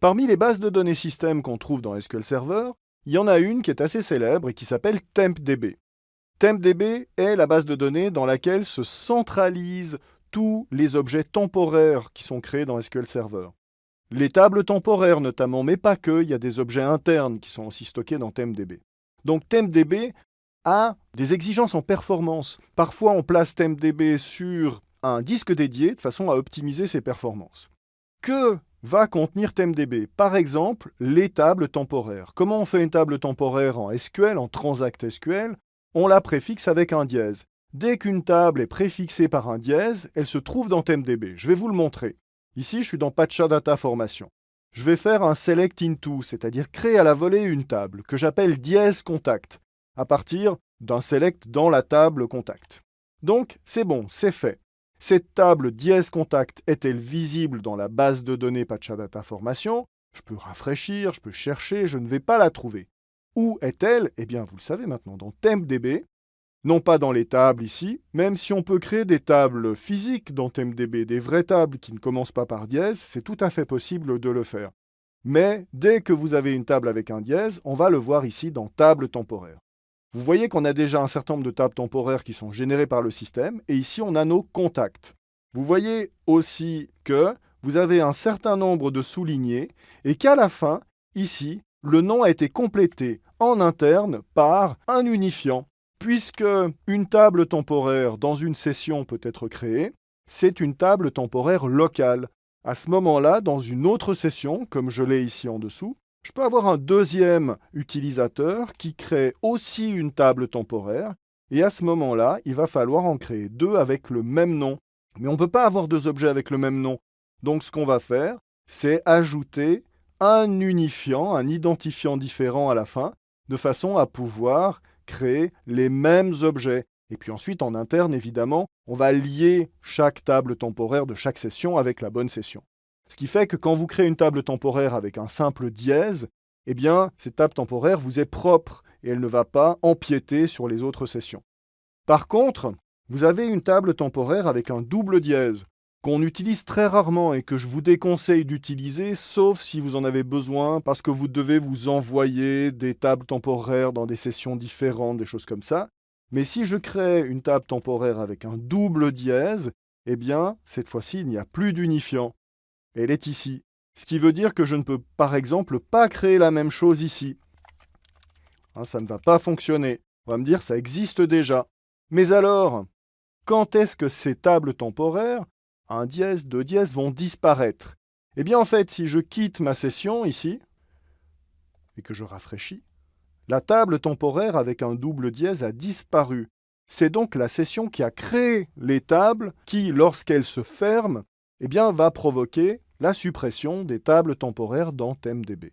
Parmi les bases de données système qu'on trouve dans SQL Server, il y en a une qui est assez célèbre et qui s'appelle TempDB. TempDB est la base de données dans laquelle se centralisent tous les objets temporaires qui sont créés dans SQL Server. Les tables temporaires notamment, mais pas que, il y a des objets internes qui sont aussi stockés dans TempDB. Donc TempDB a des exigences en performance. Parfois, on place TempDB sur un disque dédié de façon à optimiser ses performances. Que va contenir TempDB Par exemple, les tables temporaires. Comment on fait une table temporaire en SQL, en Transact SQL On la préfixe avec un dièse. Dès qu'une table est préfixée par un dièse, elle se trouve dans TempDB. Je vais vous le montrer. Ici, je suis dans Patcha Data Formation. Je vais faire un select into, c'est-à-dire créer à la volée une table que j'appelle dièse contact, à partir d'un select dans la table contact. Donc, c'est bon, c'est fait. Cette table dièse contact est-elle visible dans la base de données Patchadata Formation Je peux rafraîchir, je peux chercher, je ne vais pas la trouver. Où est-elle? Eh bien, vous le savez maintenant, dans TempDB, non pas dans les tables ici, même si on peut créer des tables physiques dans TempDB, des vraies tables qui ne commencent pas par dièse, c'est tout à fait possible de le faire. Mais dès que vous avez une table avec un dièse, on va le voir ici dans table temporaire. Vous voyez qu'on a déjà un certain nombre de tables temporaires qui sont générées par le système, et ici on a nos contacts. Vous voyez aussi que vous avez un certain nombre de soulignés, et qu'à la fin, ici, le nom a été complété en interne par un unifiant. Puisque une table temporaire dans une session peut être créée, c'est une table temporaire locale. À ce moment-là, dans une autre session, comme je l'ai ici en dessous, je peux avoir un deuxième utilisateur qui crée aussi une table temporaire, et à ce moment-là, il va falloir en créer deux avec le même nom. Mais on ne peut pas avoir deux objets avec le même nom. Donc ce qu'on va faire, c'est ajouter un unifiant, un identifiant différent à la fin, de façon à pouvoir créer les mêmes objets. Et puis ensuite, en interne, évidemment, on va lier chaque table temporaire de chaque session avec la bonne session. Ce qui fait que quand vous créez une table temporaire avec un simple dièse, eh bien, cette table temporaire vous est propre et elle ne va pas empiéter sur les autres sessions. Par contre, vous avez une table temporaire avec un double dièse qu'on utilise très rarement et que je vous déconseille d'utiliser, sauf si vous en avez besoin, parce que vous devez vous envoyer des tables temporaires dans des sessions différentes, des choses comme ça. Mais si je crée une table temporaire avec un double dièse, eh bien, cette fois-ci, il n'y a plus d'unifiant elle est ici. Ce qui veut dire que je ne peux par exemple pas créer la même chose ici. Hein, ça ne va pas fonctionner. On va me dire ça existe déjà. Mais alors, quand est-ce que ces tables temporaires, un dièse, deux dièses, vont disparaître? Eh bien en fait, si je quitte ma session ici, et que je rafraîchis, la table temporaire avec un double dièse a disparu. C'est donc la session qui a créé les tables qui, lorsqu'elles se ferment, eh bien, va provoquer la suppression des tables temporaires dans TempDB.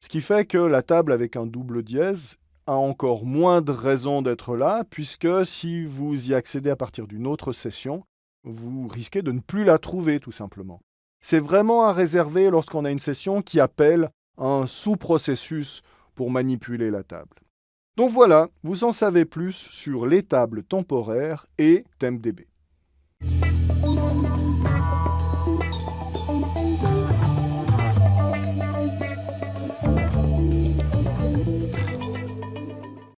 Ce qui fait que la table avec un double dièse a encore moins de raisons d'être là, puisque si vous y accédez à partir d'une autre session, vous risquez de ne plus la trouver tout simplement. C'est vraiment à réserver lorsqu'on a une session qui appelle un sous-processus pour manipuler la table. Donc voilà, vous en savez plus sur les tables temporaires et TempDB.